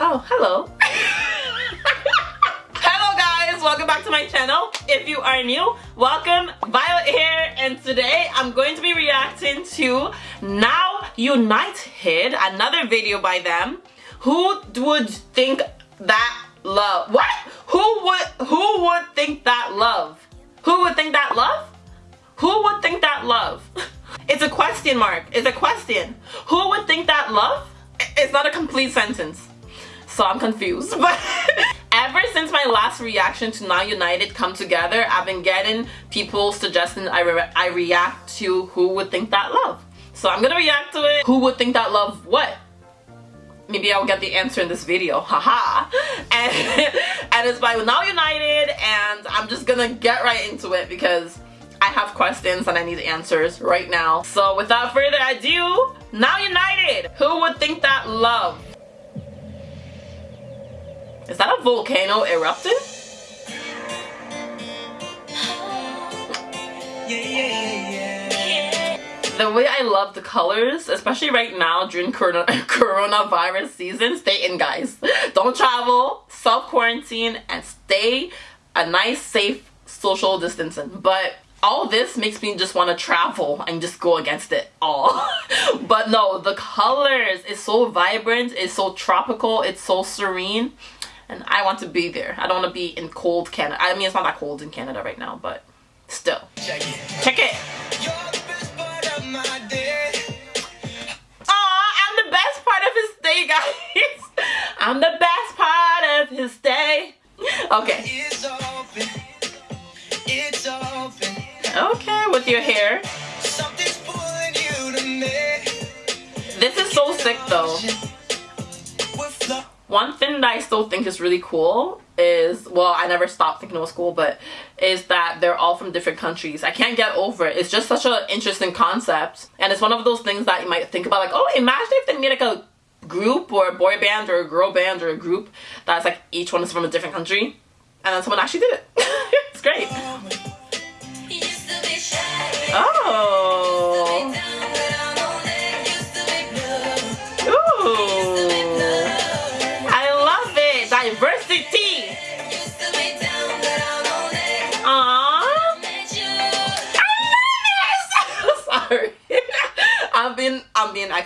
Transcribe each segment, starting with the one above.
Oh, hello. hello guys, welcome back to my channel. If you are new, welcome. Violet here, and today I'm going to be reacting to Now United, another video by them. Who would think that love? What? Who would who would think that love? Who would think that love? Who would think that love? It's a question mark. It's a question. Who would think that love? It's not a complete sentence. So I'm confused. But ever since my last reaction to Now United come together, I've been getting people suggesting I, re I react to who would think that love. So I'm gonna react to it. Who would think that love what? Maybe I'll get the answer in this video, haha. and, and it's by Now United and I'm just gonna get right into it because I have questions and I need answers right now. So without further ado, Now United! Who would think that love? Is that a volcano erupting? the way I love the colors, especially right now during corona coronavirus season, stay in guys. Don't travel, self-quarantine, and stay a nice, safe social distancing. But all this makes me just want to travel and just go against it all. but no, the colors is so vibrant, it's so tropical, it's so serene. And I want to be there. I don't want to be in cold Canada. I mean, it's not that cold in Canada right now, but still. Check it. Check it. Aw, I'm the best part of his day, guys. I'm the best part of his day. Okay. It's open. It's open. Okay, with your hair. This is so sick though. One thing that I still think is really cool is, well, I never stopped thinking it was cool, but is that they're all from different countries. I can't get over it. It's just such an interesting concept. And it's one of those things that you might think about like, oh, imagine if they made like a group or a boy band or a girl band or a group that's like each one is from a different country. And then someone actually did it. it's great. Oh. oh.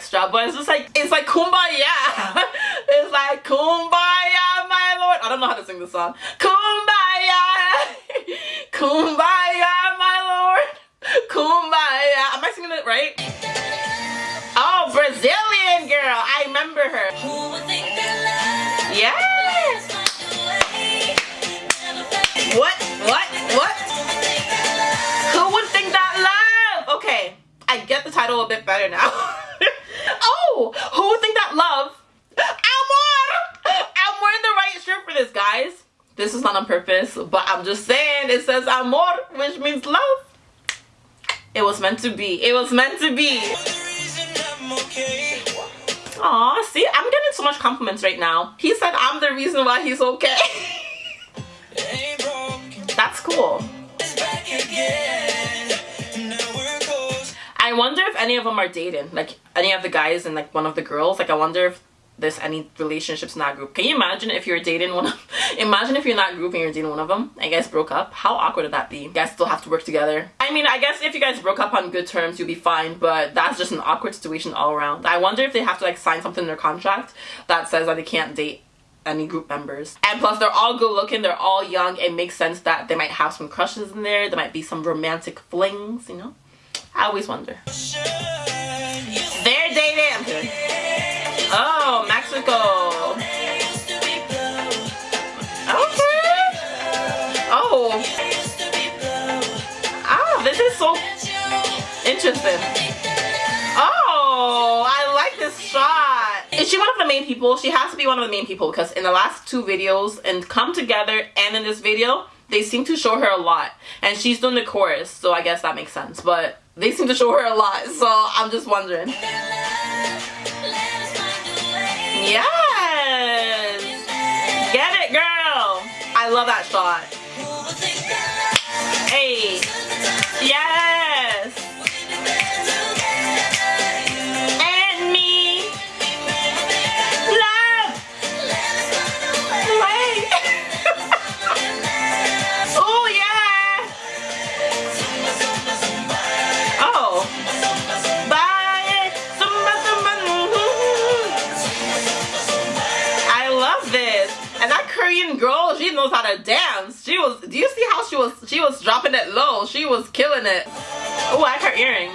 Extra, but it's just like it's like kumbaya. It's like kumbaya, my lord. I don't know how to sing the song. Kumbaya. Kumbaya, my lord. Kumbaya. Am I singing it right? Oh, Brazilian girl. I remember her. Yes. What? What? What? Who would think that love? Okay, I get the title a bit better now. who would think that love? Amor! I'm wearing the right shirt for this, guys. This is not on purpose, but I'm just saying it says amor, which means love. It was meant to be. It was meant to be. Aw, see, I'm getting so much compliments right now. He said I'm the reason why he's okay. That's cool. I wonder if any of them are dating. Like, any of the guys and like one of the girls. Like, I wonder if there's any relationships in that group. Can you imagine if you're dating one of, imagine if you're group and you're dating one of them and you guys broke up? How awkward would that be? You guys still have to work together. I mean, I guess if you guys broke up on good terms, you'll be fine, but that's just an awkward situation all around. I wonder if they have to like sign something in their contract that says that they can't date any group members. And plus they're all good looking, they're all young. It makes sense that they might have some crushes in there. There might be some romantic flings, you know? I always wonder. They're dating. Oh, Mexico. Okay. Oh. Ah, this is so interesting. Oh, I like this shot. Is she one of the main people? She has to be one of the main people because in the last two videos and Come Together and in this video, they seem to show her a lot. And she's doing the chorus, so I guess that makes sense. But they seem to show her a lot, so I'm just wondering. Yes! Get it, girl! I love that shot. Hey! Yes! She was killing it. Oh, I like her earrings.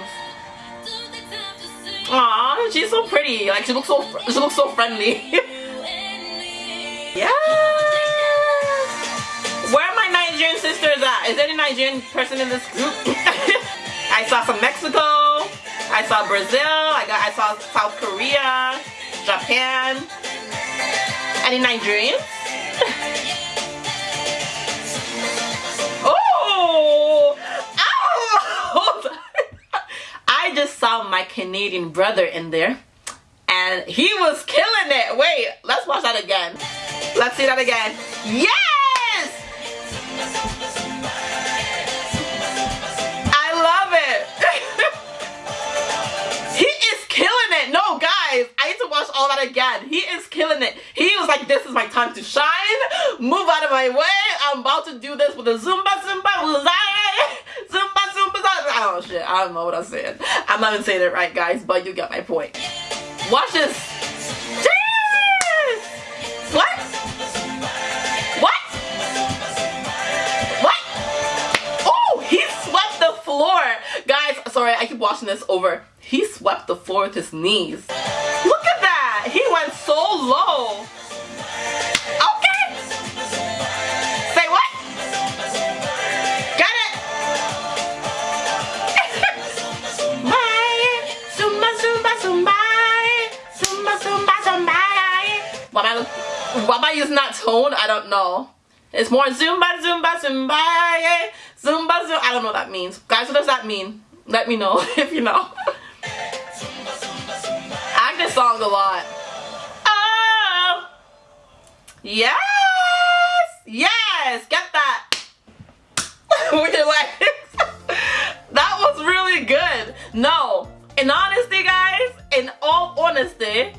Aw, she's so pretty. Like she looks so, she looks so friendly. yeah. Where are my Nigerian sisters at? Is there any Nigerian person in this group? I saw some Mexico. I saw Brazil. I got I saw South Korea, Japan. Any Nigerians? My Canadian brother in there and he was killing it. Wait, let's watch that again. Let's see that again. Yes! I love it. he is killing it. No, guys, I need to watch all that again. He is killing it. He was like, this is my time to shine. Move out of my way. I'm about to do this with a Zumba Zumba I know shit. I don't know what I'm saying. I'm not even saying it right, guys, but you get my point. Watch this. What? What? What? Oh, he swept the floor. Guys, sorry, I keep watching this over. He swept the floor with his knees. Look at that he went so low. Am I using that tone? I don't know. It's more zumba, zumba, zumba. Zumba, zumba. I don't know what that means. Guys, what does that mean? Let me know if you know. I like this song a lot. Oh! Yes! Yes! Get that! With your legs. that was really good. No, in honesty, guys, in all honesty,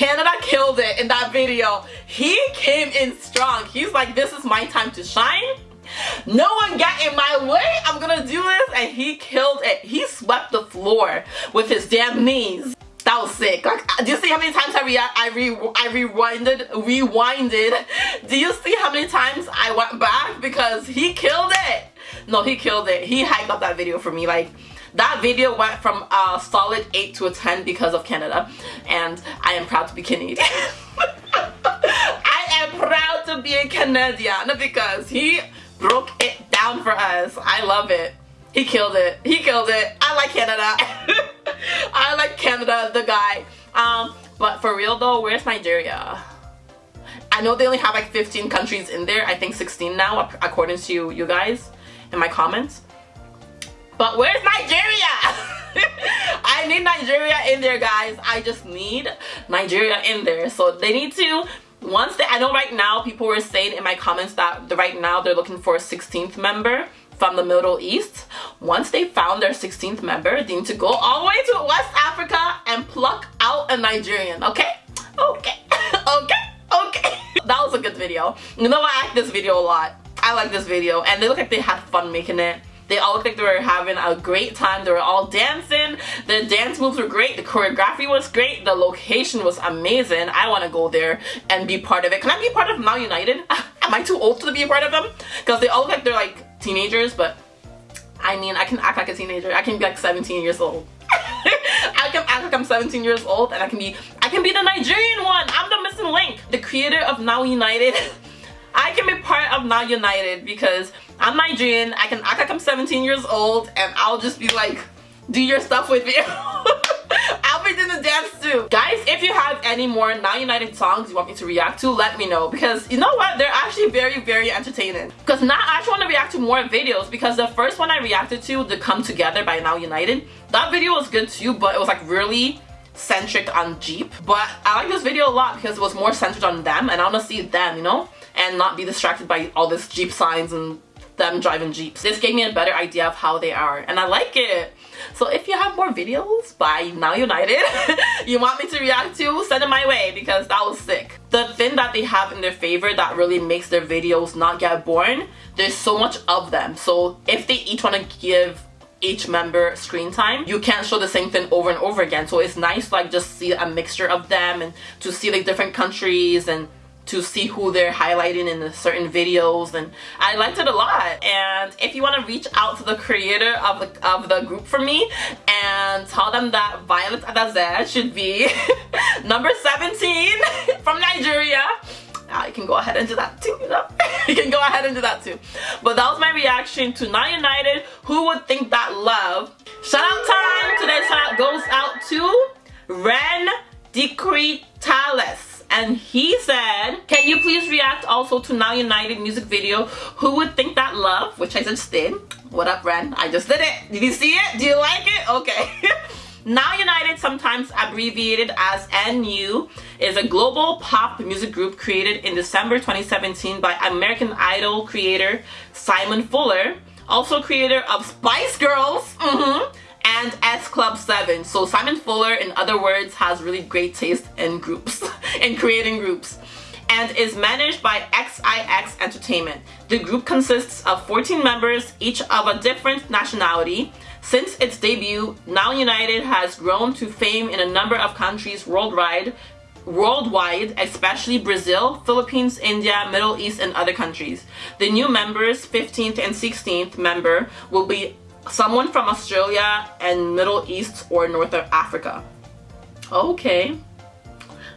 Canada killed it in that video. He came in strong. He's like, this is my time to shine. No one got in my way. I'm gonna do this. And he killed it. He swept the floor with his damn knees that was sick like uh, do you see how many times I, re I, re I rewinded rewinded do you see how many times I went back because he killed it no he killed it he hyped up that video for me like that video went from a solid 8 to a 10 because of Canada and I am proud to be Canadian I am proud to be a Canadian because he broke it down for us I love it he killed it he killed it I like Canada I like Canada, the guy. Um, but for real though, where's Nigeria? I know they only have like 15 countries in there. I think 16 now, according to you guys in my comments. But where's Nigeria? I need Nigeria in there, guys. I just need Nigeria in there. So they need to once they, I know right now people were saying in my comments that right now they're looking for a 16th member from the Middle East. Once they found their 16th member, they need to go all the way to West Africa and pluck out a Nigerian, okay? Okay, okay, okay. that was a good video. You know I like this video a lot. I like this video and they look like they had fun making it. They all looked like they were having a great time. They were all dancing. The dance moves were great. The choreography was great. The location was amazing. I want to go there and be part of it. Can I be part of Now United? Am I too old to be a part of them? Because they all look like they're like teenagers, but I mean, I can act like a teenager. I can be like 17 years old. I can act like I'm 17 years old and I can be I can be the Nigerian one. I'm the missing link. The creator of Now United. I can be part of Now United because I'm Nigerian. I can act like I'm 17 years old and I'll just be like, do your stuff with you. I'll be doing the dance too. Guys, if you have any more Now United songs you want me to react to, let me know. Because you know what? They're actually very, very entertaining. Because now I actually want to react to more videos because the first one I reacted to, The Come Together by Now United, that video was good too, but it was like really centric on Jeep. But I like this video a lot because it was more centered on them and I want to see them, you know? And not be distracted by all this Jeep signs and them driving Jeeps. This gave me a better idea of how they are and I like it. So if you have more videos by Now United you want me to react to, send it my way because that was sick. The thing that they have in their favor that really makes their videos not get boring, there's so much of them. So if they each want to give each member screen time you can't show the same thing over and over again so it's nice like just see a mixture of them and to see like different countries and to see who they're highlighting in the certain videos and I liked it a lot and if you want to reach out to the creator of the, of the group for me and tell them that Violet Adaze should be number 17 from Nigeria uh, you can go ahead and do that too, you know? you can go ahead and do that too. But that was my reaction to Now United. Who would think that love? Shout out time! Today's shout out goes out to Ren Decretales and he said can you please react also to now united music video? Who would think that love which i just did. What up ren? I just did it. Did you see it? Do you like it? Okay. Now United, sometimes abbreviated as NU, is a global pop music group created in December 2017 by American Idol creator Simon Fuller, also creator of Spice Girls. Mm -hmm, and S Club 7. So Simon Fuller, in other words, has really great taste in groups, in creating groups and is managed by XIX Entertainment. The group consists of 14 members, each of a different nationality. Since its debut, Now United has grown to fame in a number of countries worldwide, worldwide, especially Brazil, Philippines, India, Middle East, and other countries. The new members, 15th and 16th member, will be someone from Australia and Middle East or North Africa. Okay.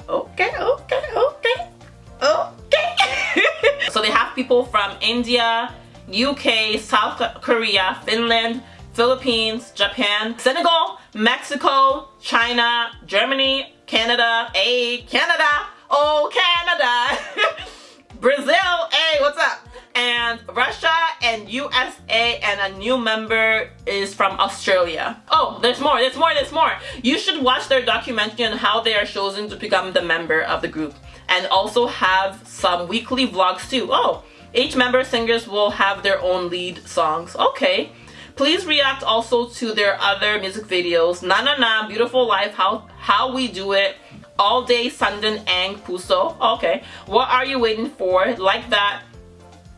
Okay, okay, okay, okay. so they have people from India, UK, South Korea, Finland, Philippines, Japan, Senegal, Mexico, China, Germany, Canada, A, Canada, oh Canada, Brazil, hey, what's up? And Russia and USA and a new member is from Australia. Oh, there's more, there's more, there's more. You should watch their documentary on how they are chosen to become the member of the group and also have some weekly vlogs too. Oh, each member singers will have their own lead songs. Okay. Please react also to their other music videos. Na Na Na, Beautiful Life, How, How We Do It, All Day Sundan Ang Puso. Okay. What Are You Waiting For? Like That.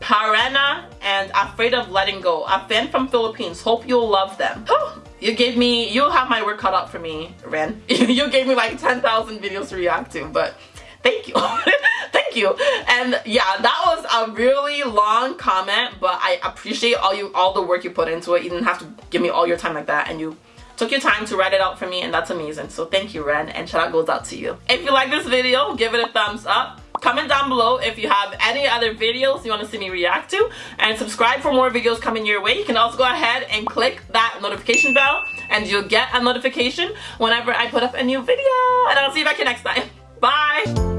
Parana and Afraid of Letting Go. A fan from Philippines. Hope you'll love them. you gave me, you'll have my work cut out for me, Ren. you gave me like 10,000 videos to react to, but thank you. thank you. And yeah, that was a really long comment, but I appreciate all you all the work you put into it. You didn't have to give me all your time like that and you took your time to write it out for me and that's amazing. So thank you, Ren, and shout out goes out to you. If you like this video, give it a thumbs up. Comment down below if you have any other videos you want to see me react to and subscribe for more videos coming your way. You can also go ahead and click that notification bell and you'll get a notification whenever I put up a new video. And I'll see you back here next time. Bye!